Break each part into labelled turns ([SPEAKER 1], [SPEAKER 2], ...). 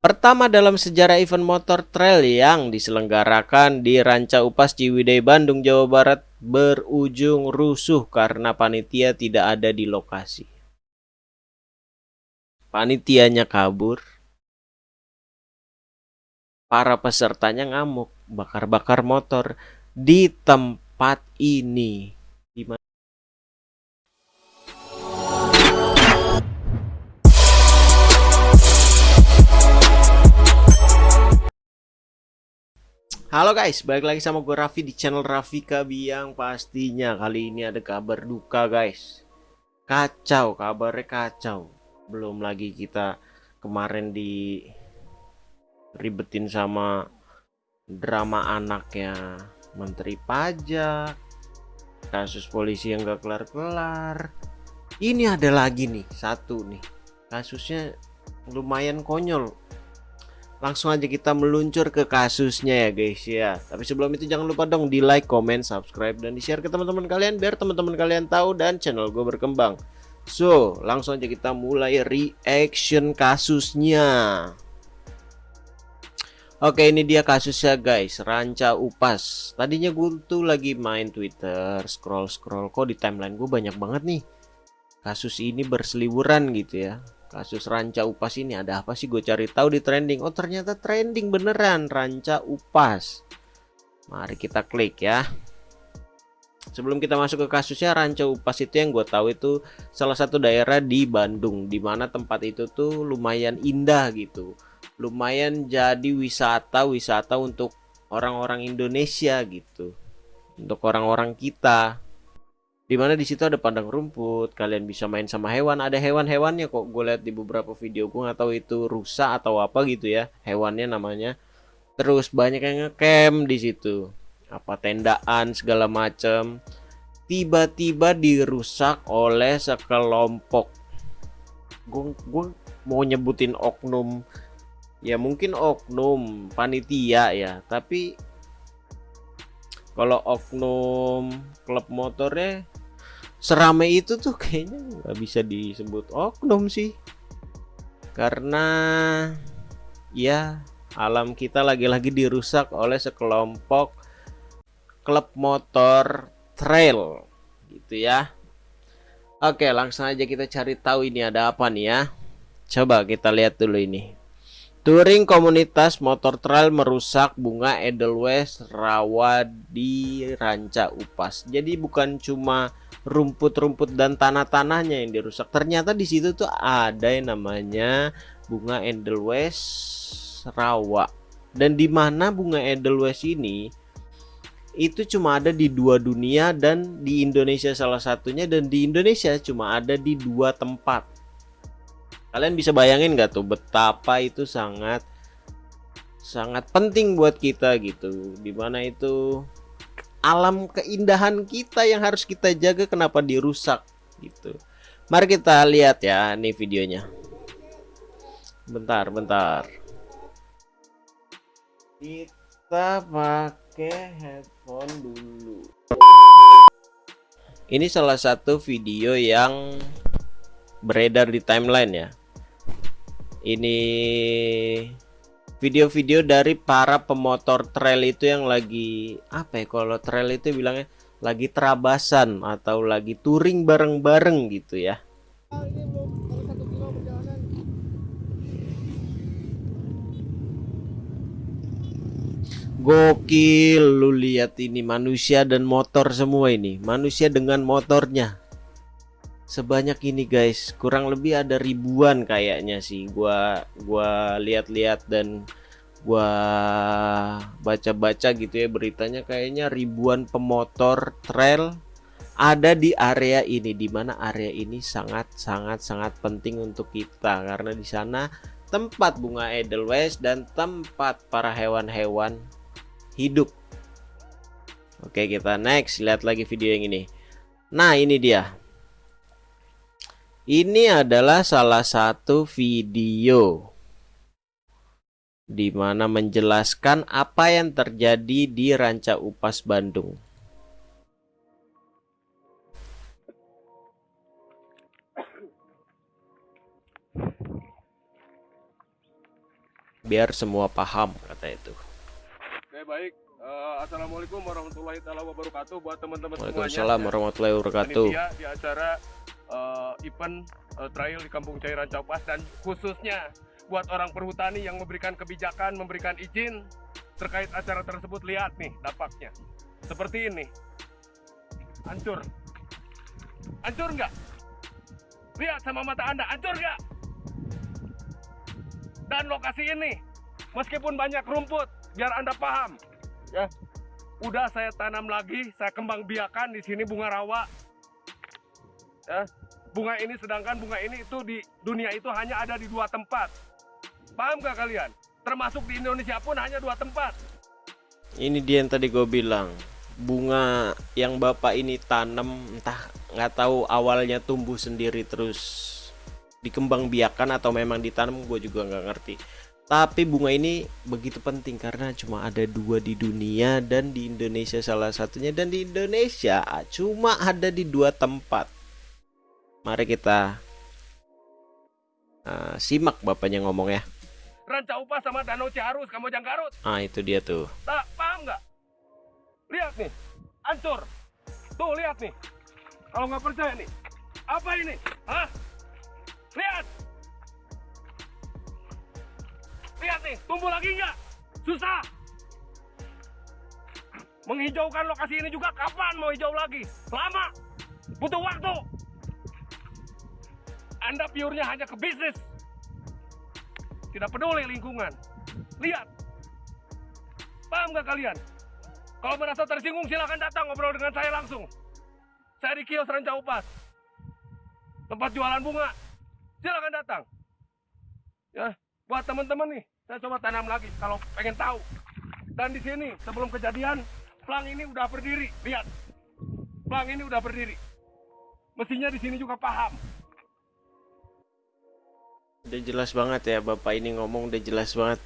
[SPEAKER 1] Pertama dalam sejarah event motor trail yang diselenggarakan di Ranca Upas Ciwidey Bandung Jawa Barat berujung rusuh karena panitia tidak ada di lokasi. Panitianya kabur. Para pesertanya ngamuk, bakar-bakar motor di tempat ini. Halo guys, balik lagi sama gue Raffi di channel Raffi Kabiang. Pastinya kali ini ada kabar duka guys. Kacau, kabarnya kacau. Belum lagi kita kemarin di ribetin sama drama anaknya Menteri Pajak. Kasus polisi yang gak kelar-kelar. Ini ada lagi nih, satu nih. Kasusnya lumayan konyol langsung aja kita meluncur ke kasusnya ya guys ya. Tapi sebelum itu jangan lupa dong di like comment subscribe dan di share ke teman-teman kalian biar teman-teman kalian tahu dan channel gue berkembang. So langsung aja kita mulai reaction kasusnya. Oke ini dia kasusnya guys. Ranca Upas. Tadinya gue tuh lagi main Twitter Scroll-scroll. Kok di timeline gue banyak banget nih? Kasus ini berseliweran gitu ya kasus ranca upas ini ada apa sih? Gue cari tahu di trending. Oh ternyata trending beneran ranca upas. Mari kita klik ya. Sebelum kita masuk ke kasusnya ranca upas itu yang gue tahu itu salah satu daerah di Bandung di mana tempat itu tuh lumayan indah gitu. Lumayan jadi wisata wisata untuk orang-orang Indonesia gitu. Untuk orang-orang kita di mana di situ ada padang rumput kalian bisa main sama hewan. Ada hewan-hewannya kok gue lihat di beberapa video gue nggak tahu itu rusa atau apa gitu ya. Hewannya namanya. Terus banyak yang ngecamp di situ. Apa tendaan segala macam tiba-tiba dirusak oleh sekelompok. Gue mau nyebutin oknum. Ya mungkin oknum panitia ya tapi kalau oknum klub motornya seramai itu tuh kayaknya nggak bisa disebut oknum sih. Karena ya alam kita lagi-lagi dirusak oleh sekelompok klub motor trail gitu ya. Oke langsung aja kita cari tahu ini ada apa nih ya. Coba kita lihat dulu ini Touring komunitas motor trail merusak bunga Edelweiss rawa di Ranca Upas. Jadi bukan cuma rumput-rumput dan tanah-tanahnya yang dirusak. Ternyata di situ tuh ada yang namanya bunga Edelweiss rawa. Dan di mana bunga Edelweiss ini itu cuma ada di dua dunia dan di Indonesia salah satunya dan di Indonesia cuma ada di dua tempat Kalian bisa bayangin gak tuh betapa itu sangat sangat penting buat kita gitu. Di mana itu alam keindahan kita yang harus kita jaga kenapa dirusak gitu. Mari kita lihat ya nih videonya. Bentar, bentar. Kita pakai headphone dulu. Ini salah satu video yang beredar di timeline ya ini video-video dari para pemotor trail itu yang lagi apa ya kalau trail itu bilangnya lagi terabasan atau lagi touring bareng-bareng gitu ya. Gokil lu lihat ini manusia dan motor semua ini. Manusia dengan motornya sebanyak ini guys. Kurang lebih ada ribuan kayaknya sih gua gua lihat-lihat dan gua baca-baca gitu ya beritanya. Kayaknya ribuan pemotor trail ada di area ini di mana area ini sangat sangat sangat penting untuk kita. Karena di sana tempat bunga Edelweiss dan tempat para hewan-hewan hidup. Oke kita next. Lihat lagi video yang ini. Nah ini dia ini adalah salah satu video di mana menjelaskan apa yang terjadi di Ranca Upas Bandung. biar semua paham kata itu
[SPEAKER 2] Oke baik, uh, assalamualaikum warahmatullahi wabarakatuh buat teman-teman semuanya.
[SPEAKER 1] Waalaikumsalam warahmatullahi wabarakatuh.
[SPEAKER 2] Di acara uh, event uh, trail di Kampung Cairan Caupas dan khususnya buat orang perhutani yang memberikan kebijakan, memberikan izin terkait acara tersebut. Lihat nih dampaknya, seperti ini, hancur, hancur nggak? Lihat sama mata anda, hancur nggak? Dan lokasi ini, meskipun banyak rumput, biar anda paham, ya, udah saya tanam lagi, saya kembang biakan di sini bunga rawa, ya, bunga ini sedangkan bunga ini itu di dunia itu hanya ada di dua tempat, paham gak kalian? Termasuk di Indonesia pun hanya dua tempat.
[SPEAKER 1] Ini dia yang tadi gue bilang. Bunga yang bapak ini tanam entah nggak tahu awalnya tumbuh sendiri terus dikembang biakan atau memang ditanam gue juga nggak ngerti. Tapi bunga ini begitu penting karena cuma ada dua di dunia dan di Indonesia salah satunya. Dan di Indonesia cuma ada di dua tempat mari kita uh, simak bapaknya ngomong ya
[SPEAKER 2] Ranca Upas sama Danau Ciharus, kamu jangan Garut.
[SPEAKER 1] Ah itu dia tuh.
[SPEAKER 2] Tak paham nggak? Lihat nih, hancur. Tuh lihat nih. Kalau nggak percaya nih, apa ini? Hah? Lihat. Lihat nih, tumbuh lagi nggak? Susah. Menghijaukan lokasi ini juga kapan mau hijau lagi? Lama. Butuh waktu. Anda piurnya hanya ke bisnis tidak peduli lingkungan. Lihat. Paham gak kalian? Kalau merasa tersinggung silahkan datang ngobrol dengan saya langsung. Saya di kios Ranca Upas. Tempat jualan bunga. Silahkan datang. Ya, buat teman-teman nih, saya coba tanam lagi kalau pengen tahu. Dan di sini sebelum kejadian, plang ini udah berdiri. Lihat. Plang ini udah berdiri. Mestinya di sini juga paham.
[SPEAKER 1] Udah jelas banget ya Bapak ini ngomong udah jelas banget.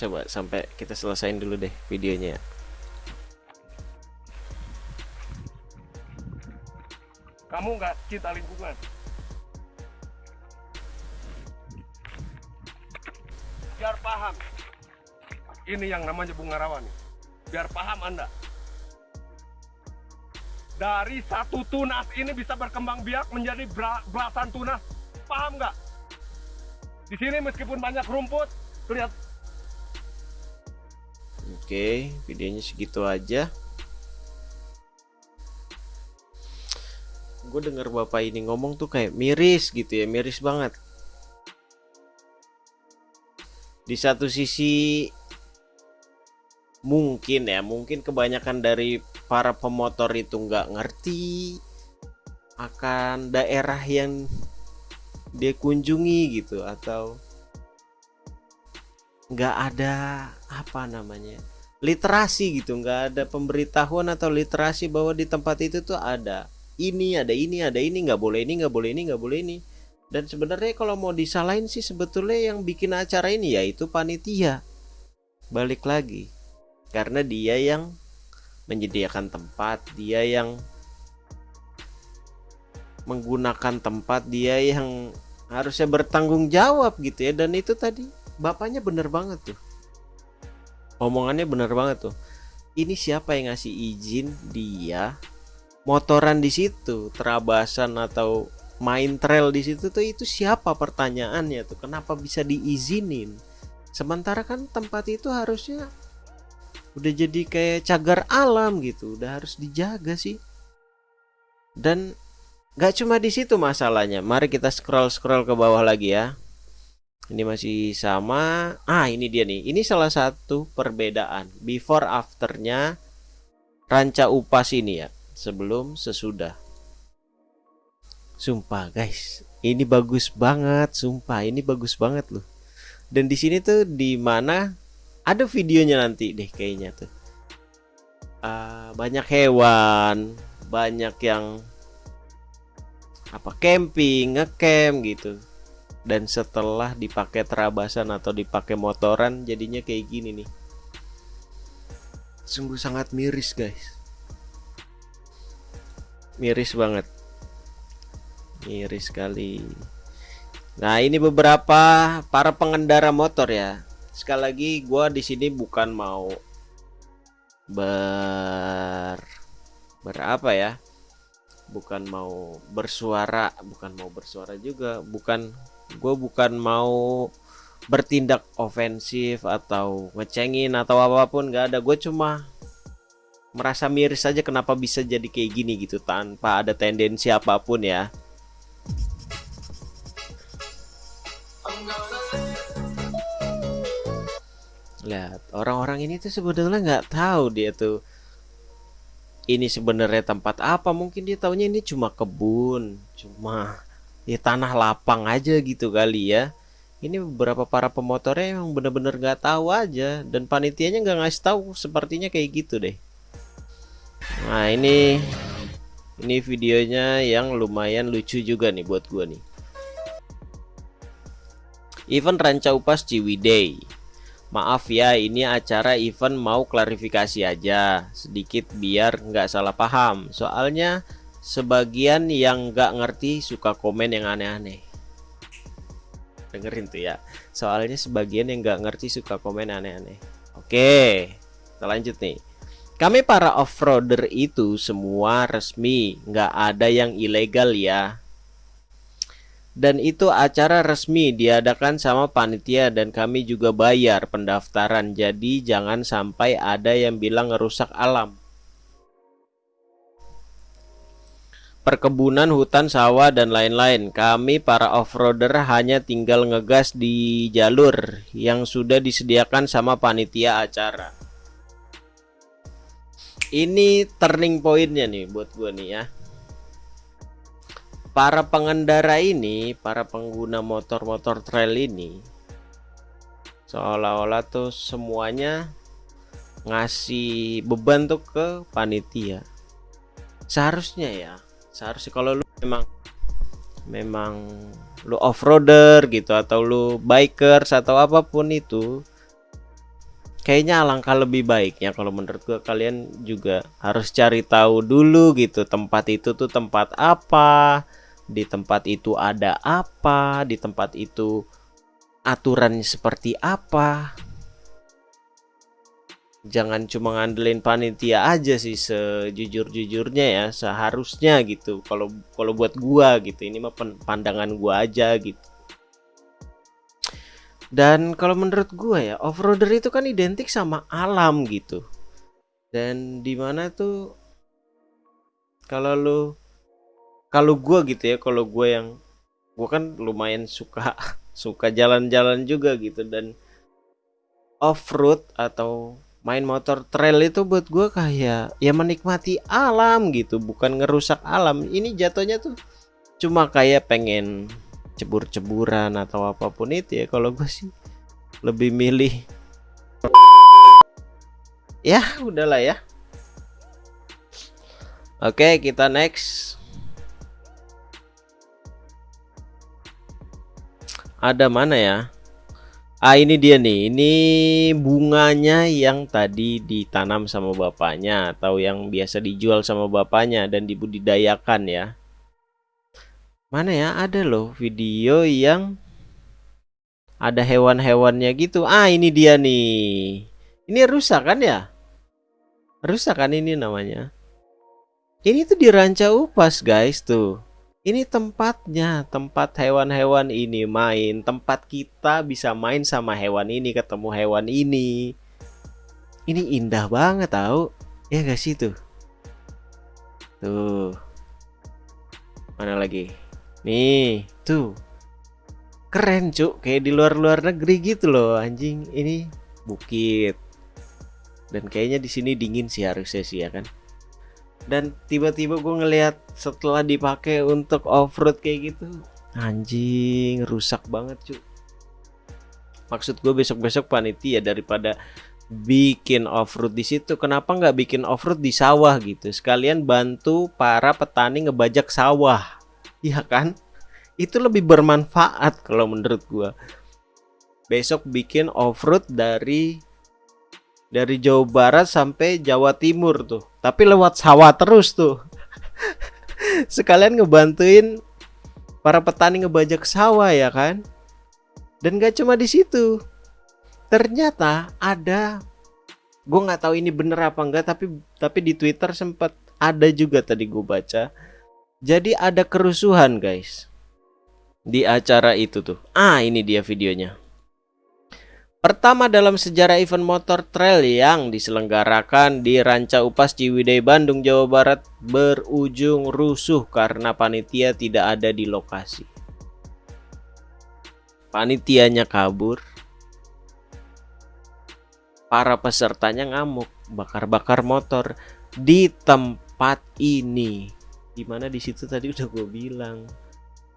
[SPEAKER 1] Coba sampai kita selesain dulu deh videonya.
[SPEAKER 2] Kamu nggak cinta lingkungan. Biar paham. Ini yang namanya bunga rawa nih. Biar paham Anda. Dari satu tunas ini bisa berkembang biak menjadi belasan tunas paham nggak? Di sini meskipun banyak rumput, lihat.
[SPEAKER 1] Oke, videonya segitu aja. Gue denger bapak ini ngomong tuh kayak miris gitu ya, miris banget. Di satu sisi mungkin ya, mungkin kebanyakan dari para pemotor itu nggak ngerti akan daerah yang dia kunjungi gitu atau nggak ada apa namanya literasi gitu nggak ada pemberitahuan atau literasi bahwa di tempat itu tuh ada ini ada ini ada ini nggak boleh ini nggak boleh ini nggak boleh ini. Dan sebenarnya kalau mau disalahin sih sebetulnya yang bikin acara ini yaitu panitia. Balik lagi karena dia yang menyediakan tempat dia yang menggunakan tempat dia yang harusnya bertanggung jawab gitu ya. Dan itu tadi bapaknya bener banget tuh. Omongannya bener banget tuh. Ini siapa yang ngasih izin dia motoran di situ terabasan atau main trail di situ tuh itu siapa pertanyaannya tuh? Kenapa bisa diizinin? Sementara kan tempat itu harusnya udah jadi kayak cagar alam gitu udah harus dijaga sih. Dan Gak cuma di situ masalahnya. Mari kita scroll scroll ke bawah lagi ya. Ini masih sama. Ah, ini dia nih. Ini salah satu perbedaan before afternya ranca upas ini ya. Sebelum sesudah. Sumpah guys, ini bagus banget. Sumpah, ini bagus banget loh. Dan di sini tuh di mana ada videonya nanti deh kayaknya tuh. Uh, banyak hewan, banyak yang apa camping, ngecamp gitu. Dan setelah dipakai terabasan atau dipakai motoran jadinya kayak gini nih. Sungguh sangat miris, guys. Miris banget. Miris sekali. Nah, ini beberapa para pengendara motor ya. Sekali lagi gua di sini bukan mau ber berapa ya? Bukan mau bersuara, bukan mau bersuara juga, bukan gue bukan mau bertindak ofensif atau ngecengin atau apa pun nggak ada. Gue cuma merasa miris saja kenapa bisa jadi kayak gini gitu tanpa ada tendensi apa pun ya. Lihat orang-orang ini tuh sebenarnya nggak tahu dia tuh ini sebenarnya tempat apa? Mungkin dia taunya ini cuma kebun cuma ya tanah lapang aja gitu kali ya. Ini beberapa para pemotornya yang bener-bener nggak tahu aja dan panitianya nggak ngasih tahu sepertinya kayak gitu deh. Nah ini ini videonya yang lumayan lucu juga nih buat gua nih. Event Ranca Upas Ciwidey Maaf ya, ini acara event mau klarifikasi aja sedikit biar nggak salah paham. Soalnya sebagian yang nggak ngerti suka komen yang aneh-aneh. Dengerin tuh ya. Soalnya sebagian yang nggak ngerti suka komen aneh-aneh. Oke, kita lanjut nih. Kami para off-roader itu semua resmi, nggak ada yang ilegal ya dan itu acara resmi diadakan sama panitia dan kami juga bayar pendaftaran. Jadi jangan sampai ada yang bilang ngerusak alam. Perkebunan hutan sawah dan lain-lain. Kami para off-roader hanya tinggal ngegas di jalur yang sudah disediakan sama panitia acara. Ini turning pointnya nih buat gue nih ya para pengendara ini, para pengguna motor-motor trail ini seolah-olah tuh semuanya ngasih beban tuh ke panitia. Seharusnya ya, seharusnya kalau lu memang memang lu off-roader gitu atau lu bikers atau apa pun itu kayaknya alangkah lebih baiknya kalau menurut gua kalian juga harus cari tahu dulu gitu tempat itu tuh tempat apa di tempat itu ada apa, di tempat itu aturannya seperti apa. Jangan cuma ngandelin panitia aja sih sejujur-jujurnya ya, seharusnya gitu. Kalau kalau buat gua gitu, ini mah pandangan gua aja gitu. Dan kalau menurut gua ya, off-roader itu kan identik sama alam gitu. Dan di mana tuh kalau lu kalau gue gitu ya kalau gue yang gue kan lumayan suka suka jalan-jalan juga gitu dan off road atau main motor trail itu buat gue kayak ya menikmati alam gitu bukan ngerusak alam. Ini jatuhnya tuh cuma kayak pengen cebur-ceburan atau apa pun itu ya. Kalau gue sih lebih milih ya udahlah ya. Oke kita next ada mana ya? Ah ini dia nih. Ini bunganya yang tadi ditanam sama bapaknya atau yang biasa dijual sama bapaknya dan dibudidayakan ya. Mana ya? Ada loh video yang ada hewan-hewannya gitu. Ah ini dia nih. Ini rusak kan ya? Rusak kan ini namanya? Ini tuh diranca upas guys tuh ini tempatnya, tempat hewan-hewan ini main, tempat kita bisa main sama hewan ini, ketemu hewan ini. Ini indah banget tahu. Ya gak sih tuh? Tuh. Mana lagi? Nih, tuh. Keren, Cuk. Kayak di luar-luar negeri gitu loh, anjing. Ini bukit. Dan kayaknya di sini dingin sih harusnya sih ya kan dan tiba-tiba gue ngelihat setelah dipakai untuk off-road kayak gitu anjing rusak banget cuy maksud gue besok-besok panitia daripada bikin off-road di situ kenapa nggak bikin off-road di sawah gitu? Sekalian bantu para petani ngebajak sawah. Iya kan? Itu lebih bermanfaat kalau menurut gue besok bikin off-road dari dari Jawa Barat sampai Jawa Timur tuh. Tapi lewat sawah terus tuh. Sekalian ngebantuin para petani ngebajak sawah ya kan? Dan gak cuma di situ. Ternyata ada gue nggak tahu ini bener apa enggak tapi tapi di Twitter sempat ada juga tadi gue baca. Jadi ada kerusuhan guys di acara itu tuh. Ah ini dia videonya Pertama dalam sejarah event motor trail yang diselenggarakan di Ranca Upas Ciwidey Bandung Jawa Barat berujung rusuh karena panitia tidak ada di lokasi. Panitianya kabur. Para pesertanya ngamuk, bakar-bakar motor di tempat ini. Di mana di situ tadi udah gue bilang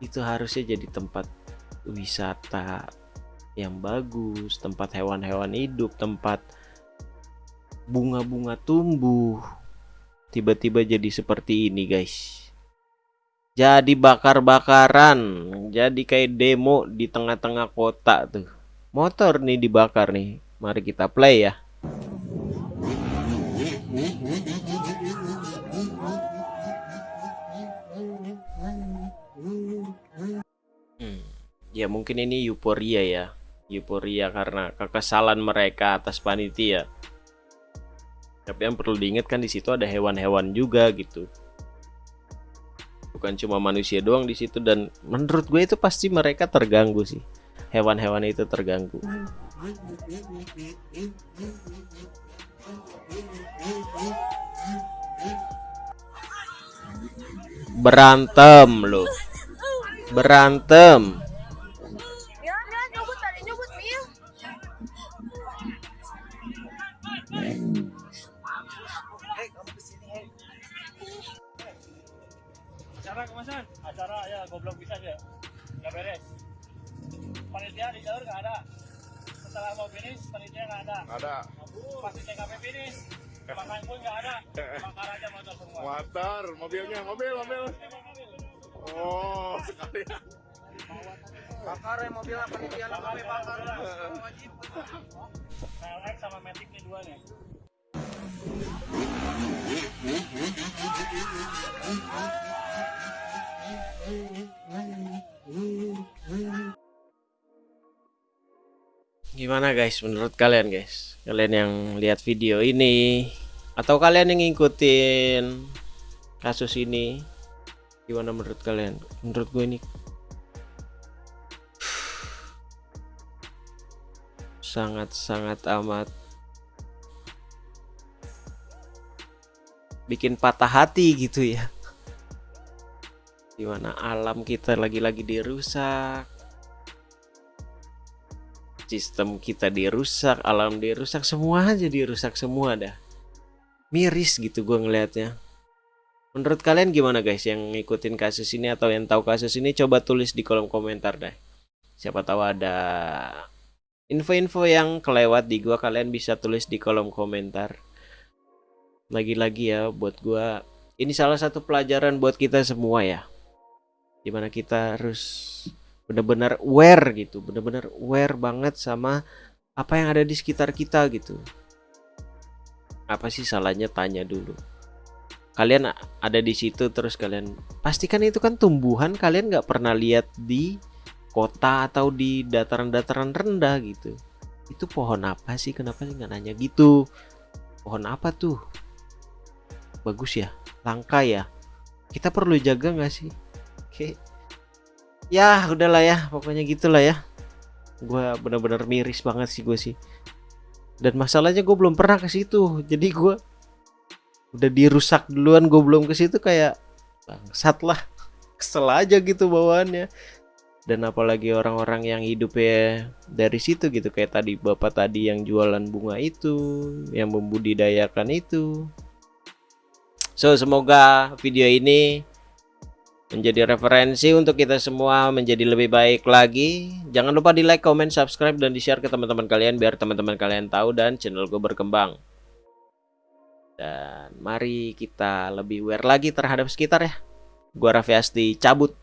[SPEAKER 1] itu harusnya jadi tempat wisata yang bagus, tempat hewan-hewan hidup, tempat bunga-bunga tumbuh. Tiba-tiba jadi seperti ini, guys. Jadi bakar-bakaran, jadi kayak demo di tengah-tengah kota tuh. Motor nih dibakar nih. Mari kita play ya. Hmm. Ya mungkin ini euforia ya euforia karena kekesalan mereka atas panitia. Tapi yang perlu diingat kan di situ ada hewan-hewan juga gitu. Bukan cuma manusia doang di situ dan menurut gue itu pasti mereka terganggu sih. Hewan-hewan itu terganggu. Berantem loh. Berantem.
[SPEAKER 2] Ada. Pasti TKP finish. Makan pun nggak ada. Bakar aja motor semua.
[SPEAKER 3] Motor mobilnya mobil mobil. Oh sekalian
[SPEAKER 4] bakar ya mobil panitia kami bakar. Wajib
[SPEAKER 2] KLX sama Matic nih dua nih
[SPEAKER 1] Gimana guys menurut kalian guys? Kalian yang lihat video ini atau kalian yang ngikutin kasus ini gimana menurut kalian? Menurut gue ini sangat-sangat amat bikin patah hati gitu ya di mana alam kita lagi-lagi dirusak sistem kita dirusak alam dirusak semua aja dirusak semua dah. Miris gitu gue ngelihatnya menurut kalian gimana guys yang ngikutin kasus ini atau yang tahu kasus ini? Coba tulis di kolom komentar deh. Siapa tahu ada info-info yang kelewat di gua kalian bisa tulis di kolom komentar. Lagi-lagi ya buat gua ini salah satu pelajaran buat kita semua ya. Di mana kita harus benar-benar aware gitu benar-benar aware banget sama apa yang ada di sekitar kita gitu. Apa sih salahnya tanya dulu? Kalian ada di situ terus kalian pastikan itu kan tumbuhan kalian nggak pernah lihat di kota atau di dataran-dataran rendah gitu. Itu pohon apa sih? Kenapa sih nggak nanya gitu? Pohon apa tuh? Bagus ya? Langka ya? Kita perlu jaga nggak sih? Oke. Ya, udahlah ya, pokoknya gitulah ya. Gue bener-bener miris banget sih gue sih. Dan masalahnya gue belum pernah ke situ. Jadi gue udah dirusak duluan, gue belum ke situ kayak bangsat lah. Kesel aja gitu bawaannya. Dan apalagi orang-orang yang hidupnya dari situ gitu kayak tadi bapak tadi yang jualan bunga itu, yang membudidayakan itu. So, semoga video ini menjadi referensi untuk kita semua menjadi lebih baik lagi. Jangan lupa di like, comment, subscribe, dan di share ke teman-teman kalian biar teman-teman kalian tahu dan channel gue berkembang. Dan mari kita lebih aware lagi terhadap sekitar ya. Gua Raffi Asti cabut.